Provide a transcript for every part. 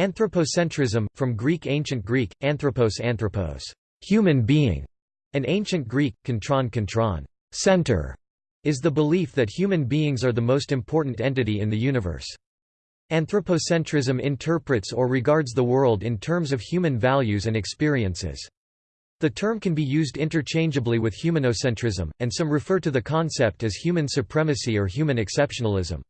Anthropocentrism, from Greek Ancient Greek, anthropos anthropos, human being, and Ancient Greek, kontron kontron, center, is the belief that human beings are the most important entity in the universe. Anthropocentrism interprets or regards the world in terms of human values and experiences. The term can be used interchangeably with humanocentrism, and some refer to the concept as human supremacy or human exceptionalism.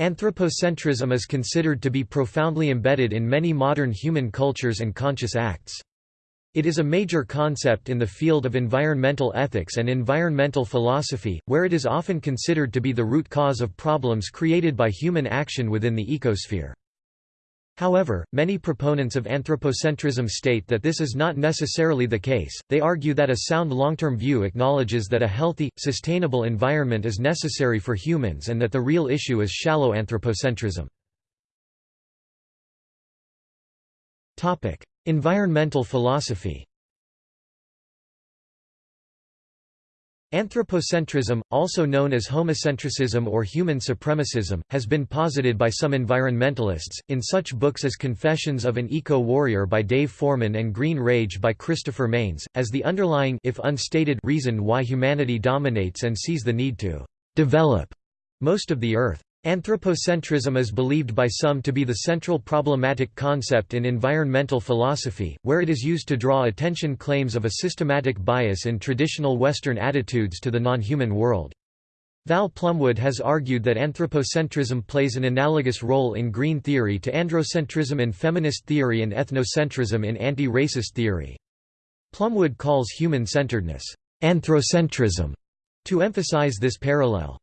Anthropocentrism is considered to be profoundly embedded in many modern human cultures and conscious acts. It is a major concept in the field of environmental ethics and environmental philosophy, where it is often considered to be the root cause of problems created by human action within the ecosphere. However, many proponents of anthropocentrism state that this is not necessarily the case. They argue that a sound long-term view acknowledges that a healthy, sustainable environment is necessary for humans and that the real issue is shallow anthropocentrism. Environmental philosophy. Anthropocentrism, also known as homocentricism or human supremacism, has been posited by some environmentalists, in such books as Confessions of an Eco-Warrior by Dave Foreman and Green Rage by Christopher Manes, as the underlying if unstated reason why humanity dominates and sees the need to «develop» most of the Earth. Anthropocentrism is believed by some to be the central problematic concept in environmental philosophy, where it is used to draw attention claims of a systematic bias in traditional Western attitudes to the non-human world. Val Plumwood has argued that anthropocentrism plays an analogous role in green theory to androcentrism in feminist theory and ethnocentrism in anti-racist theory. Plumwood calls human-centeredness anthropocentrism to emphasize this parallel.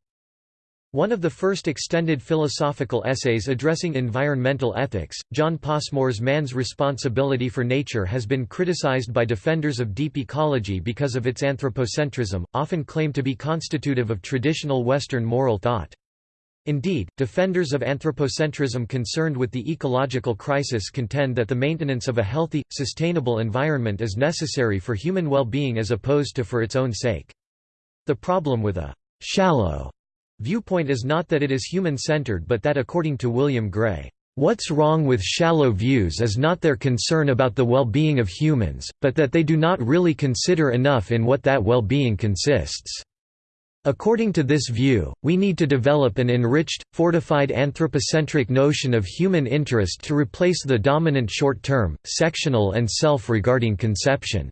One of the first extended philosophical essays addressing environmental ethics, John Passmore's Man's Responsibility for Nature has been criticized by defenders of deep ecology because of its anthropocentrism, often claimed to be constitutive of traditional Western moral thought. Indeed, defenders of anthropocentrism concerned with the ecological crisis contend that the maintenance of a healthy, sustainable environment is necessary for human well-being as opposed to for its own sake. The problem with a «shallow» Viewpoint is not that it is human-centered but that according to William Gray, "...what's wrong with shallow views is not their concern about the well-being of humans, but that they do not really consider enough in what that well-being consists." According to this view, we need to develop an enriched, fortified anthropocentric notion of human interest to replace the dominant short-term, sectional and self-regarding conception.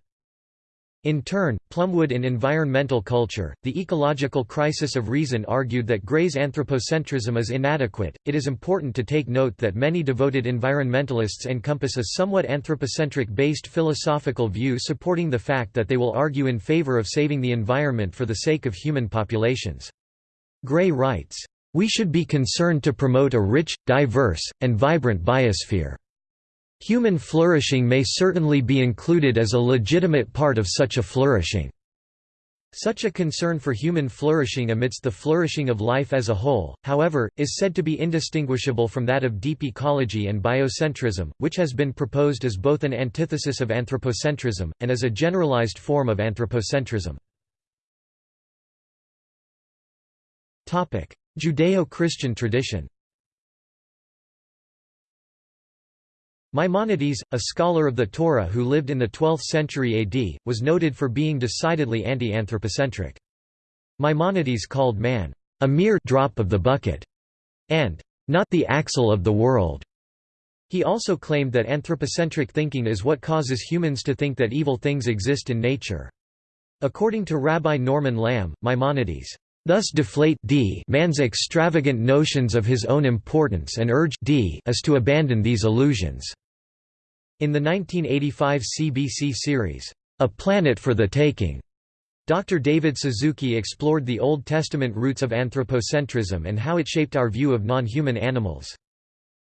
In turn, Plumwood in Environmental Culture, the ecological crisis of reason argued that Gray's anthropocentrism is inadequate. It is important to take note that many devoted environmentalists encompass a somewhat anthropocentric based philosophical view supporting the fact that they will argue in favor of saving the environment for the sake of human populations. Gray writes, We should be concerned to promote a rich, diverse, and vibrant biosphere. Human flourishing may certainly be included as a legitimate part of such a flourishing. Such a concern for human flourishing amidst the flourishing of life as a whole, however, is said to be indistinguishable from that of deep ecology and biocentrism, which has been proposed as both an antithesis of anthropocentrism, and as a generalized form of anthropocentrism. Judeo-Christian tradition Maimonides, a scholar of the Torah who lived in the 12th century AD, was noted for being decidedly anti-anthropocentric. Maimonides called man, a mere drop of the bucket, and not the axle of the world. He also claimed that anthropocentric thinking is what causes humans to think that evil things exist in nature. According to Rabbi Norman Lamm, Maimonides thus deflate d man's extravagant notions of his own importance and urge d us to abandon these illusions. In the 1985 CBC series, A Planet for the Taking, Dr. David Suzuki explored the Old Testament roots of anthropocentrism and how it shaped our view of non-human animals.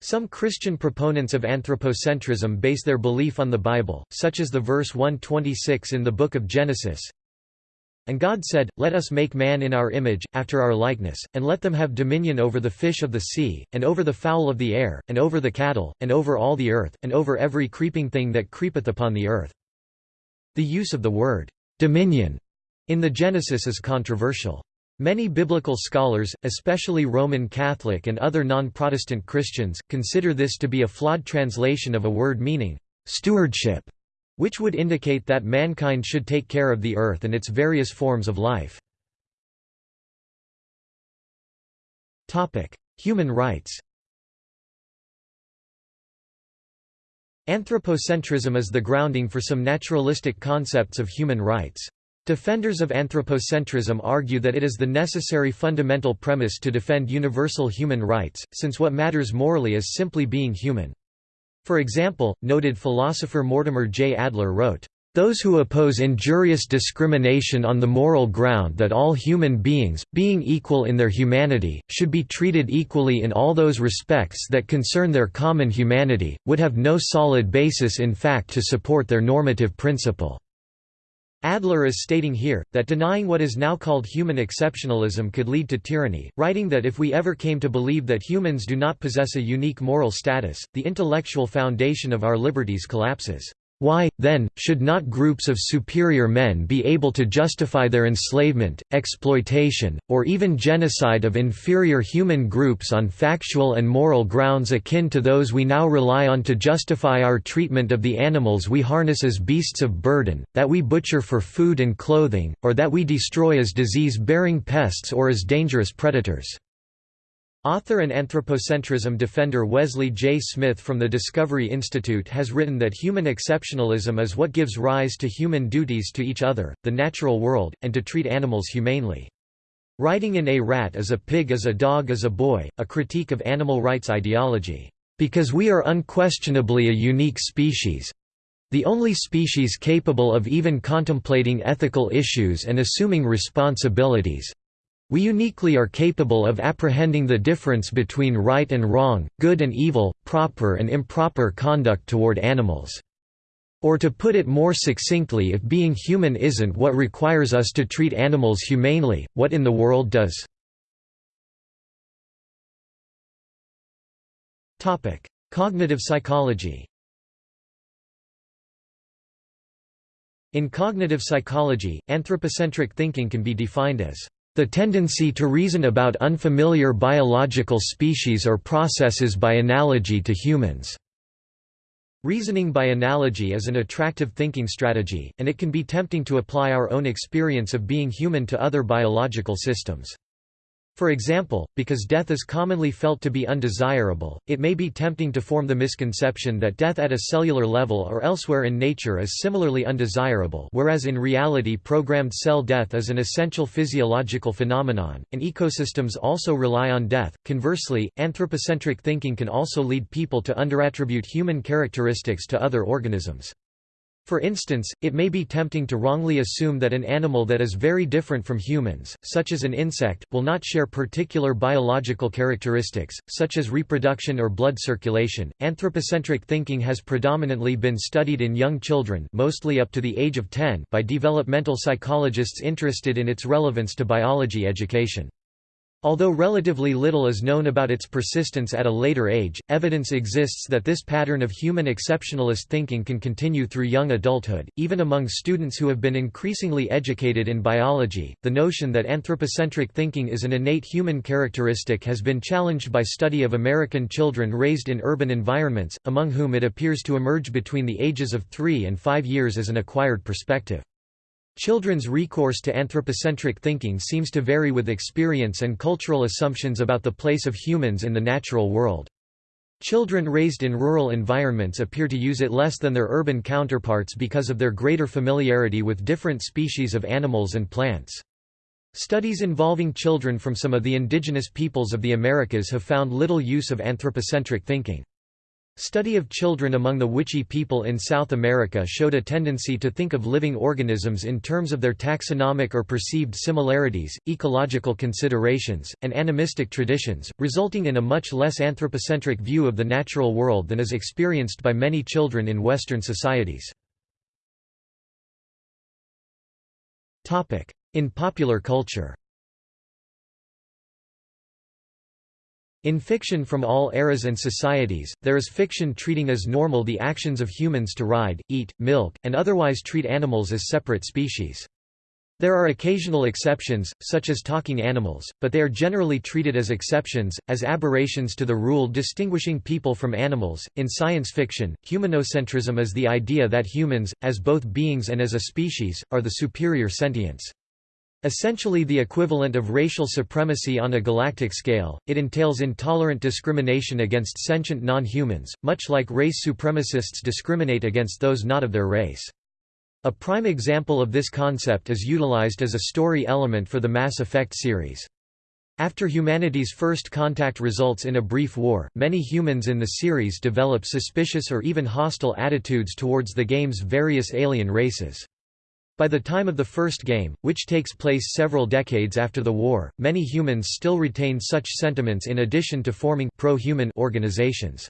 Some Christian proponents of anthropocentrism base their belief on the Bible, such as the verse 126 in the Book of Genesis, and God said, Let us make man in our image, after our likeness, and let them have dominion over the fish of the sea, and over the fowl of the air, and over the cattle, and over all the earth, and over every creeping thing that creepeth upon the earth. The use of the word, dominion, in the Genesis is controversial. Many biblical scholars, especially Roman Catholic and other non-Protestant Christians, consider this to be a flawed translation of a word meaning, "...stewardship", which would indicate that mankind should take care of the earth and its various forms of life. Human rights Anthropocentrism is the grounding for some naturalistic concepts of human rights. Defenders of anthropocentrism argue that it is the necessary fundamental premise to defend universal human rights, since what matters morally is simply being human. For example, noted philosopher Mortimer J. Adler wrote, those who oppose injurious discrimination on the moral ground that all human beings, being equal in their humanity, should be treated equally in all those respects that concern their common humanity, would have no solid basis in fact to support their normative principle. Adler is stating here, that denying what is now called human exceptionalism could lead to tyranny, writing that if we ever came to believe that humans do not possess a unique moral status, the intellectual foundation of our liberties collapses. Why, then, should not groups of superior men be able to justify their enslavement, exploitation, or even genocide of inferior human groups on factual and moral grounds akin to those we now rely on to justify our treatment of the animals we harness as beasts of burden, that we butcher for food and clothing, or that we destroy as disease-bearing pests or as dangerous predators? Author and anthropocentrism defender Wesley J. Smith from the Discovery Institute has written that human exceptionalism is what gives rise to human duties to each other, the natural world, and to treat animals humanely. Writing in A Rat as a Pig as a Dog as a Boy, a critique of animal rights ideology, "...because we are unquestionably a unique species, the only species capable of even contemplating ethical issues and assuming responsibilities, we uniquely are capable of apprehending the difference between right and wrong, good and evil, proper and improper conduct toward animals. Or to put it more succinctly if being human isn't what requires us to treat animals humanely, what in the world does? Cognitive psychology In cognitive psychology, anthropocentric thinking can be defined as the tendency to reason about unfamiliar biological species or processes by analogy to humans. Reasoning by analogy is an attractive thinking strategy, and it can be tempting to apply our own experience of being human to other biological systems. For example, because death is commonly felt to be undesirable, it may be tempting to form the misconception that death at a cellular level or elsewhere in nature is similarly undesirable whereas in reality programmed cell death is an essential physiological phenomenon, and ecosystems also rely on death. Conversely, anthropocentric thinking can also lead people to underattribute human characteristics to other organisms. For instance, it may be tempting to wrongly assume that an animal that is very different from humans, such as an insect, will not share particular biological characteristics, such as reproduction or blood circulation. Anthropocentric thinking has predominantly been studied in young children, mostly up to the age of 10, by developmental psychologists interested in its relevance to biology education. Although relatively little is known about its persistence at a later age, evidence exists that this pattern of human exceptionalist thinking can continue through young adulthood, even among students who have been increasingly educated in biology. The notion that anthropocentric thinking is an innate human characteristic has been challenged by study of American children raised in urban environments, among whom it appears to emerge between the ages of 3 and 5 years as an acquired perspective. Children's recourse to anthropocentric thinking seems to vary with experience and cultural assumptions about the place of humans in the natural world. Children raised in rural environments appear to use it less than their urban counterparts because of their greater familiarity with different species of animals and plants. Studies involving children from some of the indigenous peoples of the Americas have found little use of anthropocentric thinking. Study of children among the Wichí people in South America showed a tendency to think of living organisms in terms of their taxonomic or perceived similarities, ecological considerations, and animistic traditions, resulting in a much less anthropocentric view of the natural world than is experienced by many children in Western societies. In popular culture In fiction from all eras and societies, there is fiction treating as normal the actions of humans to ride, eat, milk, and otherwise treat animals as separate species. There are occasional exceptions, such as talking animals, but they are generally treated as exceptions, as aberrations to the rule distinguishing people from animals. In science fiction, humanocentrism is the idea that humans, as both beings and as a species, are the superior sentients. Essentially the equivalent of racial supremacy on a galactic scale, it entails intolerant discrimination against sentient non-humans, much like race supremacists discriminate against those not of their race. A prime example of this concept is utilized as a story element for the Mass Effect series. After humanity's first contact results in a brief war, many humans in the series develop suspicious or even hostile attitudes towards the game's various alien races. By the time of the first game, which takes place several decades after the war, many humans still retain such sentiments in addition to forming pro-human organizations.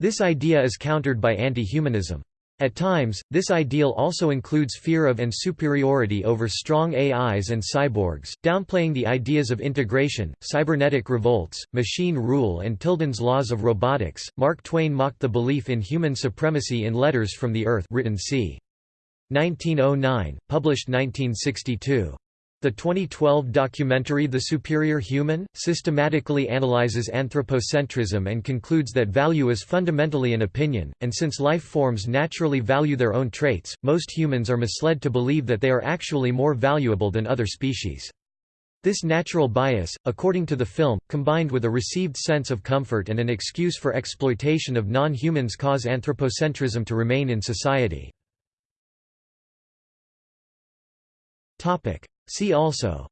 This idea is countered by anti-humanism. At times, this ideal also includes fear of and superiority over strong AIs and cyborgs, downplaying the ideas of integration, cybernetic revolts, machine rule, and Tilden's laws of robotics. Mark Twain mocked the belief in human supremacy in Letters from the Earth, written c. 1909, published 1962. The 2012 documentary The Superior Human? systematically analyzes anthropocentrism and concludes that value is fundamentally an opinion, and since life forms naturally value their own traits, most humans are misled to believe that they are actually more valuable than other species. This natural bias, according to the film, combined with a received sense of comfort and an excuse for exploitation of non-humans cause anthropocentrism to remain in society. See also.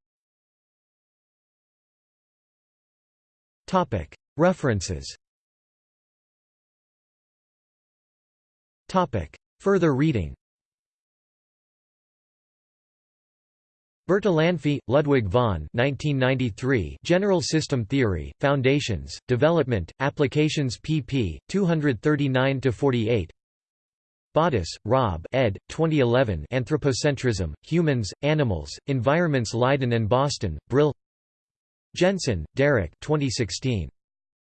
References. Further reading. Bertalanffy, Ludwig von 1993 General System Theory, Foundations, Development, Applications pp. 239–48 Boddice, Rob ed. 2011 Anthropocentrism, Humans, Animals, Environments Leiden and Boston, Brill Jensen, Derek 2016.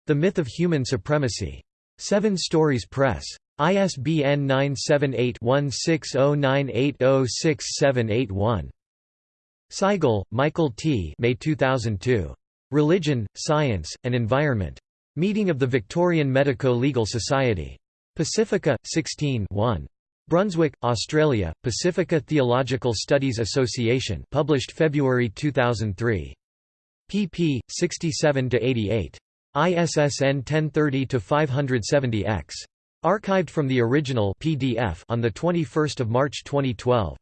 The Myth of Human Supremacy. Seven Stories Press. ISBN 978-1609806781. Seigel, Michael T. May 2002. Religion, Science, and Environment. Meeting of the Victorian Medico-Legal Society. Pacifica, 16 1. Brunswick, Australia, Pacifica Theological Studies Association published February 2003. pp. 67–88. ISSN 1030-570-X. Archived from the original PDF on 21 March 2012.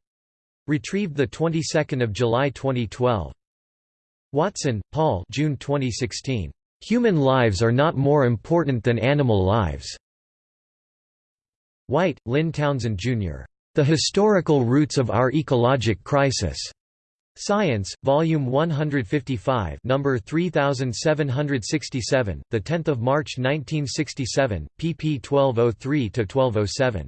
Retrieved 22 July 2012. Watson, Paul June 2016. Human lives are not more important than animal lives. White, Lynn Townsend, Jr. The Historical Roots of Our Ecologic Crisis. Science, Volume 155, number 3767, the 10th of March 1967, pp 1203 to 1207.